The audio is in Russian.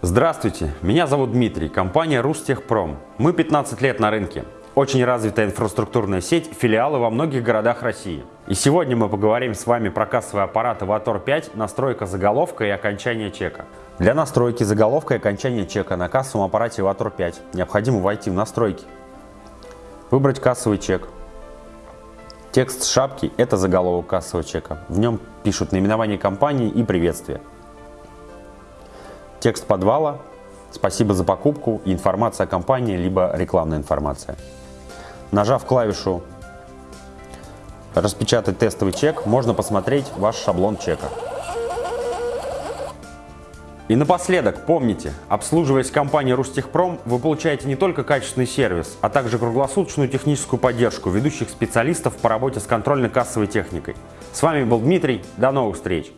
Здравствуйте, меня зовут Дмитрий, компания Рустехпром. Мы 15 лет на рынке. Очень развитая инфраструктурная сеть, филиалы во многих городах России. И сегодня мы поговорим с вами про кассовый аппарат Avator 5, настройка заголовка и окончание чека. Для настройки заголовка и окончания чека на кассовом аппарате Avator 5 необходимо войти в настройки, выбрать кассовый чек. Текст шапки – это заголовок кассового чека. В нем пишут наименование компании и приветствие. Текст подвала, спасибо за покупку, информация о компании, либо рекламная информация. Нажав клавишу «Распечатать тестовый чек», можно посмотреть ваш шаблон чека. И напоследок, помните, обслуживаясь компанией Рустехпром, вы получаете не только качественный сервис, а также круглосуточную техническую поддержку ведущих специалистов по работе с контрольно-кассовой техникой. С вами был Дмитрий, до новых встреч!